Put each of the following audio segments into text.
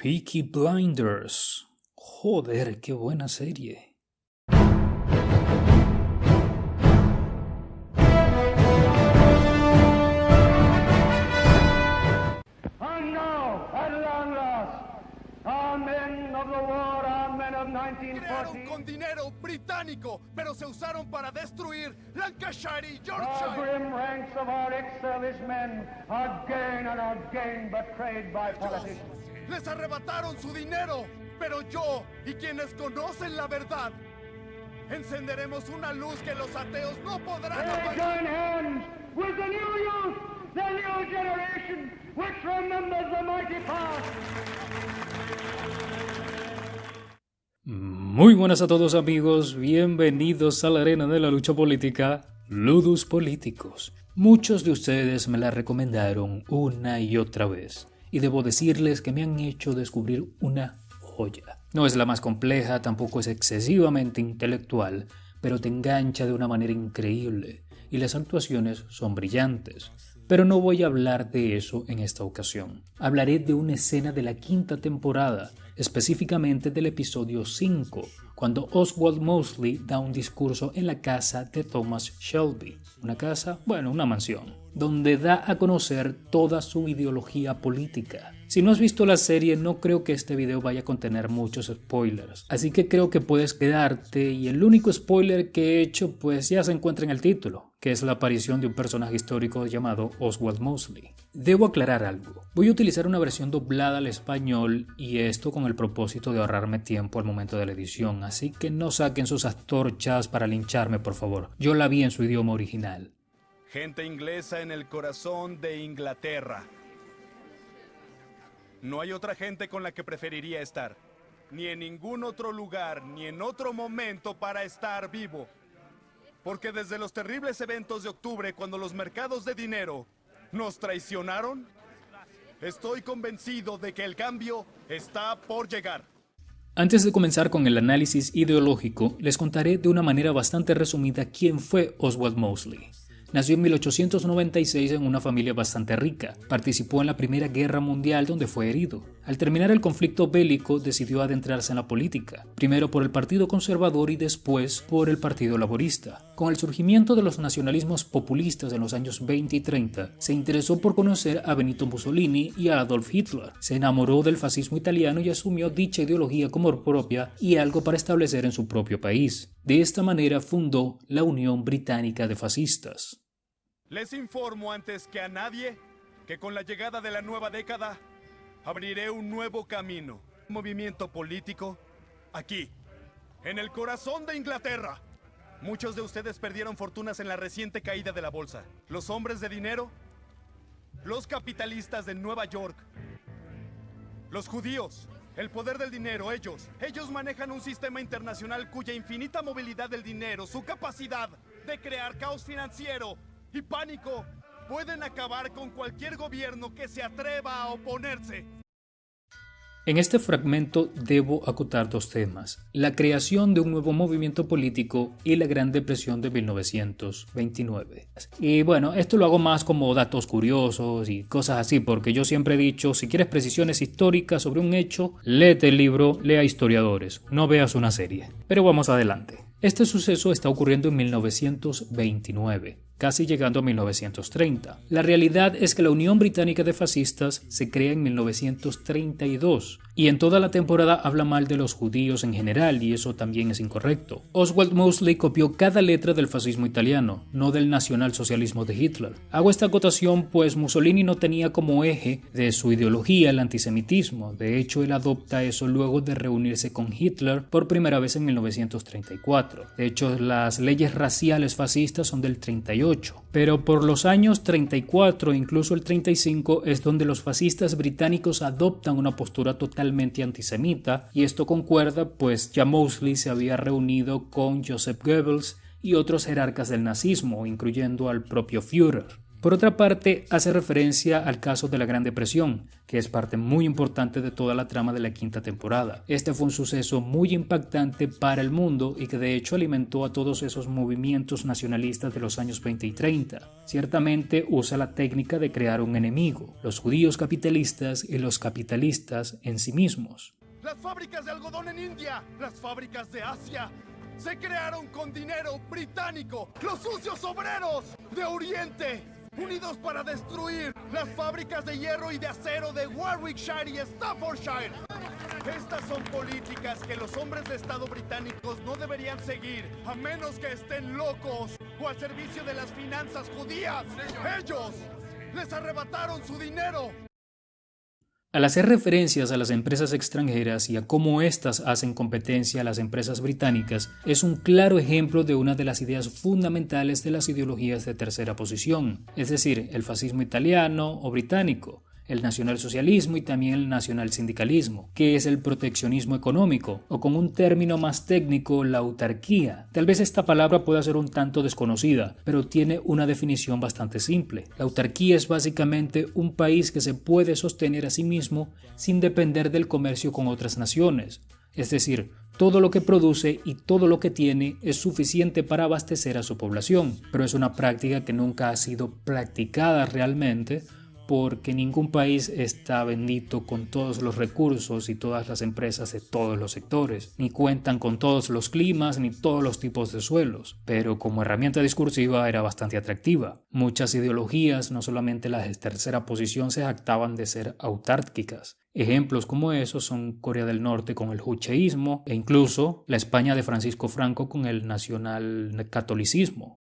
Peaky Blinders. Joder, qué buena serie. And now, at long last, our men of the war, our men of Crearon 1940, con dinero británico, pero se usaron para destruir Lancashire y Yorkshire. grim ranks of our ex-servicemen are again and again betrayed by politicians. Les arrebataron su dinero, pero yo y quienes conocen la verdad encenderemos una luz que los ateos no podrán apagar. join hands with the new youth, the new generation, which remembers the mighty past. Muy buenas a todos amigos, bienvenidos a la arena de la lucha política, Ludus Políticos. Muchos de ustedes me la recomendaron una y otra vez, y debo decirles que me han hecho descubrir una joya. No es la más compleja, tampoco es excesivamente intelectual, pero te engancha de una manera increíble, y las actuaciones son brillantes. Pero no voy a hablar de eso en esta ocasión. Hablaré de una escena de la quinta temporada, específicamente del episodio 5, cuando Oswald Mosley da un discurso en la casa de Thomas Shelby. Una casa, bueno, una mansión, donde da a conocer toda su ideología política. Si no has visto la serie, no creo que este video vaya a contener muchos spoilers, así que creo que puedes quedarte y el único spoiler que he hecho pues ya se encuentra en el título, que es la aparición de un personaje histórico llamado Oswald Mosley. Debo aclarar algo, voy a utilizar una versión doblada al español y esto con el propósito de ahorrarme tiempo al momento de la edición, así que no saquen sus antorchas para lincharme por favor, yo la vi en su idioma original. Gente inglesa en el corazón de Inglaterra. No hay otra gente con la que preferiría estar. Ni en ningún otro lugar, ni en otro momento para estar vivo. Porque desde los terribles eventos de octubre, cuando los mercados de dinero nos traicionaron, estoy convencido de que el cambio está por llegar. Antes de comenzar con el análisis ideológico, les contaré de una manera bastante resumida quién fue Oswald Mosley. Nació en 1896 en una familia bastante rica. Participó en la Primera Guerra Mundial donde fue herido. Al terminar el conflicto bélico decidió adentrarse en la política, primero por el Partido Conservador y después por el Partido Laborista. Con el surgimiento de los nacionalismos populistas en los años 20 y 30, se interesó por conocer a Benito Mussolini y a Adolf Hitler. Se enamoró del fascismo italiano y asumió dicha ideología como propia y algo para establecer en su propio país. De esta manera fundó la Unión Británica de Fascistas. Les informo antes que a nadie que con la llegada de la nueva década abriré un nuevo camino, movimiento político, aquí, en el corazón de Inglaterra. Muchos de ustedes perdieron fortunas en la reciente caída de la bolsa. Los hombres de dinero, los capitalistas de Nueva York, los judíos, el poder del dinero, ellos, ellos manejan un sistema internacional cuya infinita movilidad del dinero, su capacidad de crear caos financiero y pánico pueden acabar con cualquier gobierno que se atreva a oponerse. En este fragmento debo acotar dos temas, la creación de un nuevo movimiento político y la Gran Depresión de 1929. Y bueno, esto lo hago más como datos curiosos y cosas así, porque yo siempre he dicho, si quieres precisiones históricas sobre un hecho, léete el libro, lea historiadores, no veas una serie. Pero vamos adelante. Este suceso está ocurriendo en 1929 casi llegando a 1930. La realidad es que la Unión Británica de Fascistas se crea en 1932 y en toda la temporada habla mal de los judíos en general y eso también es incorrecto. Oswald Mosley copió cada letra del fascismo italiano, no del nacionalsocialismo de Hitler. Hago esta acotación pues Mussolini no tenía como eje de su ideología el antisemitismo, de hecho él adopta eso luego de reunirse con Hitler por primera vez en 1934. De hecho las leyes raciales fascistas son del 38 pero por los años 34 e incluso el 35 es donde los fascistas británicos adoptan una postura totalmente antisemita y esto concuerda pues ya Mosley se había reunido con Joseph Goebbels y otros jerarcas del nazismo, incluyendo al propio Führer. Por otra parte, hace referencia al caso de la Gran Depresión, que es parte muy importante de toda la trama de la quinta temporada. Este fue un suceso muy impactante para el mundo y que de hecho alimentó a todos esos movimientos nacionalistas de los años 20 y 30. Ciertamente usa la técnica de crear un enemigo, los judíos capitalistas y los capitalistas en sí mismos. Las fábricas de algodón en India, las fábricas de Asia, se crearon con dinero británico. Los sucios obreros de Oriente unidos para destruir las fábricas de hierro y de acero de Warwickshire y Staffordshire. Estas son políticas que los hombres de Estado británicos no deberían seguir, a menos que estén locos o al servicio de las finanzas judías. Ellos les arrebataron su dinero al hacer referencias a las empresas extranjeras y a cómo éstas hacen competencia a las empresas británicas, es un claro ejemplo de una de las ideas fundamentales de las ideologías de tercera posición, es decir, el fascismo italiano o británico, el nacionalsocialismo y también el nacionalsindicalismo, que es el proteccionismo económico, o con un término más técnico, la autarquía. Tal vez esta palabra pueda ser un tanto desconocida, pero tiene una definición bastante simple. La autarquía es básicamente un país que se puede sostener a sí mismo sin depender del comercio con otras naciones. Es decir, todo lo que produce y todo lo que tiene es suficiente para abastecer a su población, pero es una práctica que nunca ha sido practicada realmente porque ningún país está bendito con todos los recursos y todas las empresas de todos los sectores, ni cuentan con todos los climas ni todos los tipos de suelos, pero como herramienta discursiva era bastante atractiva. Muchas ideologías, no solamente las de tercera posición, se jactaban de ser autárquicas. Ejemplos como esos son Corea del Norte con el jucheísmo e incluso la España de Francisco Franco con el nacional catolicismo.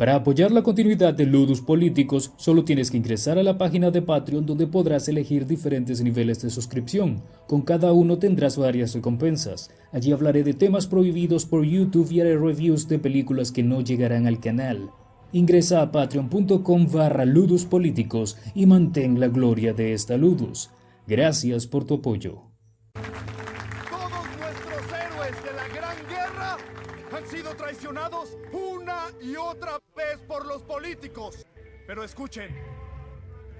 Para apoyar la continuidad de Ludus Políticos, solo tienes que ingresar a la página de Patreon donde podrás elegir diferentes niveles de suscripción. Con cada uno tendrás varias recompensas. Allí hablaré de temas prohibidos por YouTube y haré reviews de películas que no llegarán al canal. Ingresa a patreon.com barra Ludus Políticos y mantén la gloria de esta Ludus. Gracias por tu apoyo. Y otra vez por los políticos. Pero escuchen,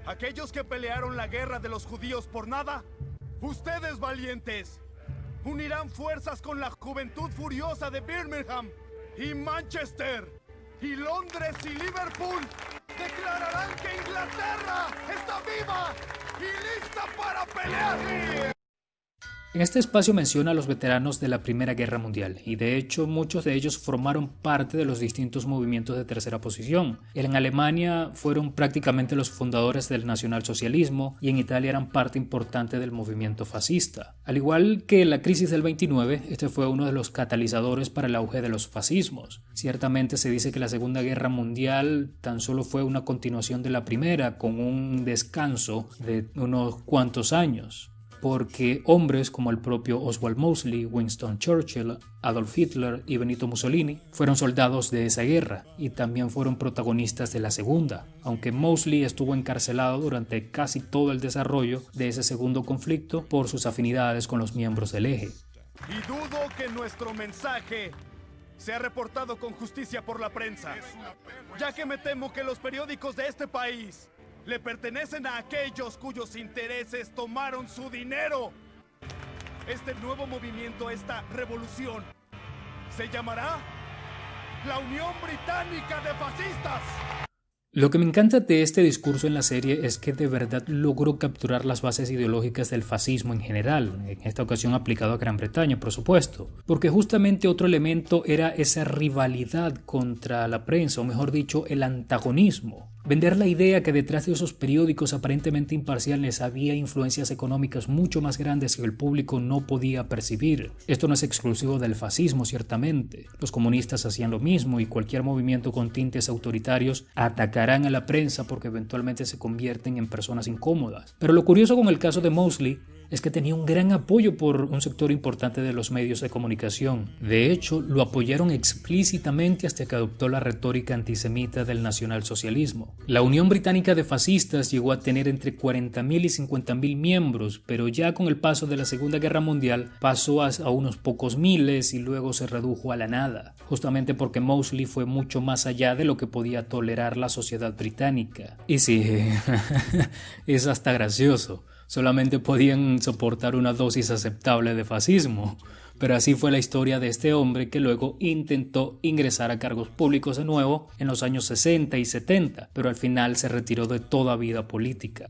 aquellos que pelearon la guerra de los judíos por nada, ustedes valientes, unirán fuerzas con la juventud furiosa de Birmingham y Manchester y Londres y Liverpool. Declararán que Inglaterra está viva y lista para pelear. En este espacio menciona a los veteranos de la Primera Guerra Mundial, y de hecho muchos de ellos formaron parte de los distintos movimientos de tercera posición. En Alemania fueron prácticamente los fundadores del nacionalsocialismo y en Italia eran parte importante del movimiento fascista. Al igual que la crisis del 29, este fue uno de los catalizadores para el auge de los fascismos. Ciertamente se dice que la Segunda Guerra Mundial tan solo fue una continuación de la Primera, con un descanso de unos cuantos años porque hombres como el propio Oswald Mosley, Winston Churchill, Adolf Hitler y Benito Mussolini fueron soldados de esa guerra y también fueron protagonistas de la segunda, aunque Mosley estuvo encarcelado durante casi todo el desarrollo de ese segundo conflicto por sus afinidades con los miembros del eje. Y dudo que nuestro mensaje sea reportado con justicia por la prensa, ya que me temo que los periódicos de este país le pertenecen a aquellos cuyos intereses tomaron su dinero. Este nuevo movimiento, esta revolución, se llamará la Unión Británica de Fascistas. Lo que me encanta de este discurso en la serie es que de verdad logró capturar las bases ideológicas del fascismo en general, en esta ocasión aplicado a Gran Bretaña, por supuesto, porque justamente otro elemento era esa rivalidad contra la prensa, o mejor dicho, el antagonismo. Vender la idea que detrás de esos periódicos aparentemente imparciales había influencias económicas mucho más grandes que el público no podía percibir. Esto no es exclusivo del fascismo, ciertamente. Los comunistas hacían lo mismo y cualquier movimiento con tintes autoritarios atacarán a la prensa porque eventualmente se convierten en personas incómodas. Pero lo curioso con el caso de Mosley es que tenía un gran apoyo por un sector importante de los medios de comunicación. De hecho, lo apoyaron explícitamente hasta que adoptó la retórica antisemita del nacionalsocialismo. La Unión Británica de Fascistas llegó a tener entre 40.000 y 50.000 miembros, pero ya con el paso de la Segunda Guerra Mundial pasó a, unos pocos miles y luego se redujo a la nada, justamente porque Mosley fue mucho más allá de lo que podía tolerar la sociedad británica. Y sí, es hasta gracioso. Solamente podían soportar una dosis aceptable de fascismo. Pero así fue la historia de este hombre que luego intentó ingresar a cargos públicos de nuevo en los años 60 y 70, pero al final se retiró de toda vida política.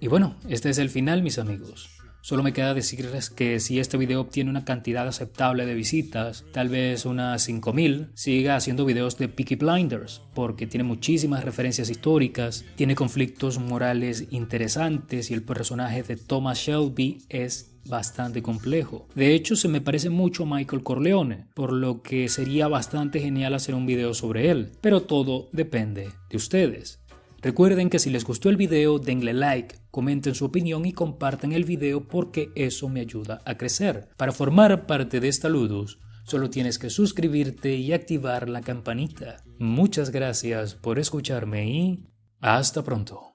Y bueno, este es el final, mis amigos. Solo me queda decirles que si este video obtiene una cantidad aceptable de visitas, tal vez unas 5000, siga haciendo videos de Peaky Blinders, porque tiene muchísimas referencias históricas, tiene conflictos morales interesantes y el personaje de Thomas Shelby es bastante complejo. De hecho, se me parece mucho a Michael Corleone, por lo que sería bastante genial hacer un video sobre él, pero todo depende de ustedes. Recuerden que si les gustó el video denle like, comenten su opinión y compartan el video porque eso me ayuda a crecer. Para formar parte de esta Ludus, solo tienes que suscribirte y activar la campanita. Muchas gracias por escucharme y hasta pronto.